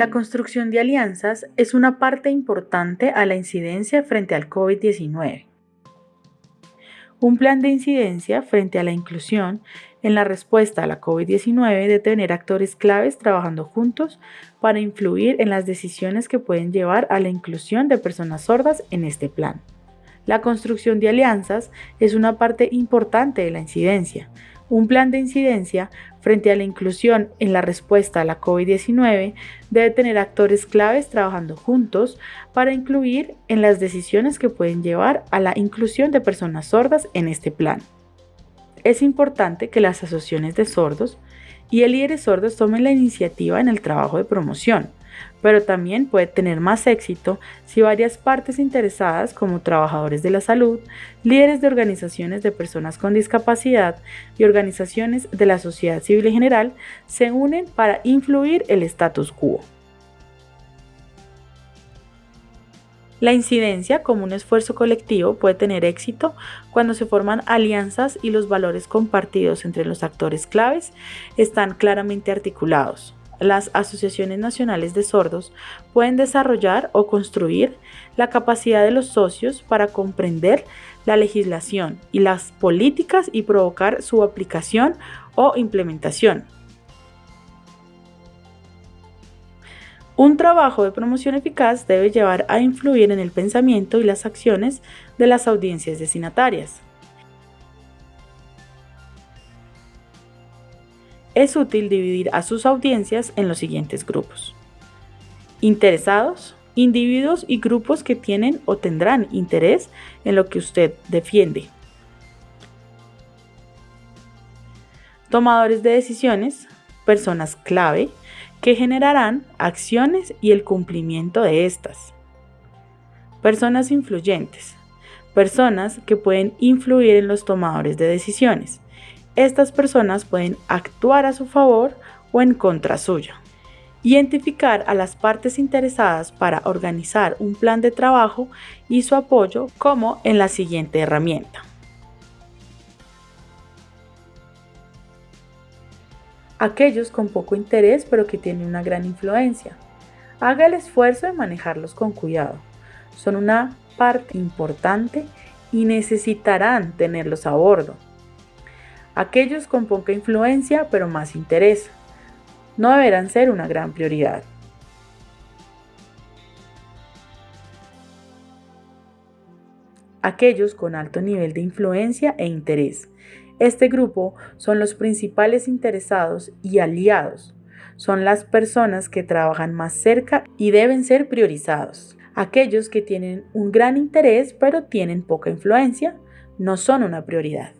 La construcción de alianzas es una parte importante a la incidencia frente al COVID-19. Un plan de incidencia frente a la inclusión en la respuesta a la COVID-19 debe tener actores claves trabajando juntos para influir en las decisiones que pueden llevar a la inclusión de personas sordas en este plan. La construcción de alianzas es una parte importante de la incidencia, un plan de incidencia frente a la inclusión en la respuesta a la COVID-19 debe tener actores claves trabajando juntos para incluir en las decisiones que pueden llevar a la inclusión de personas sordas en este plan. Es importante que las asociaciones de sordos y el líderes sordos tomen la iniciativa en el trabajo de promoción, pero también puede tener más éxito si varias partes interesadas como trabajadores de la salud, líderes de organizaciones de personas con discapacidad y organizaciones de la sociedad civil en general se unen para influir el status quo. La incidencia como un esfuerzo colectivo puede tener éxito cuando se forman alianzas y los valores compartidos entre los actores claves están claramente articulados las asociaciones nacionales de sordos pueden desarrollar o construir la capacidad de los socios para comprender la legislación y las políticas y provocar su aplicación o implementación. Un trabajo de promoción eficaz debe llevar a influir en el pensamiento y las acciones de las audiencias destinatarias. Es útil dividir a sus audiencias en los siguientes grupos. Interesados, individuos y grupos que tienen o tendrán interés en lo que usted defiende. Tomadores de decisiones, personas clave que generarán acciones y el cumplimiento de estas. Personas influyentes, personas que pueden influir en los tomadores de decisiones estas personas pueden actuar a su favor o en contra suya. Identificar a las partes interesadas para organizar un plan de trabajo y su apoyo como en la siguiente herramienta. Aquellos con poco interés pero que tienen una gran influencia. Haga el esfuerzo de manejarlos con cuidado. Son una parte importante y necesitarán tenerlos a bordo aquellos con poca influencia pero más interés. No deberán ser una gran prioridad. Aquellos con alto nivel de influencia e interés. Este grupo son los principales interesados y aliados. Son las personas que trabajan más cerca y deben ser priorizados. Aquellos que tienen un gran interés pero tienen poca influencia no son una prioridad.